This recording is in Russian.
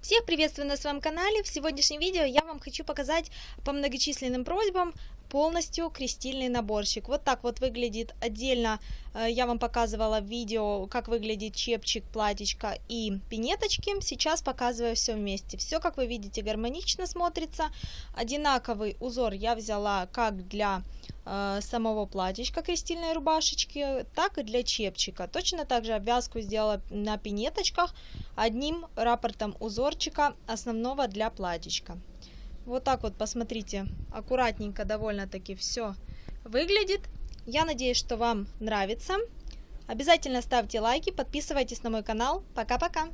Всех приветствую на своем канале. В сегодняшнем видео я вам хочу показать по многочисленным просьбам полностью крестильный наборчик. Вот так вот выглядит отдельно. э, Я вам показывала видео, как выглядит чепчик, платьечко и пинеточки. Сейчас показываю все вместе. Все, как вы видите, гармонично смотрится. Одинаковый узор я взяла как для э, самого платьечка крестильной рубашечки, так и для чепчика. Точно так же обвязку сделала на пинеточках одним раппортом узорчика основного для платьечка. Вот так вот, посмотрите, аккуратненько довольно-таки все выглядит. Я надеюсь, что вам нравится. Обязательно ставьте лайки, подписывайтесь на мой канал. Пока-пока!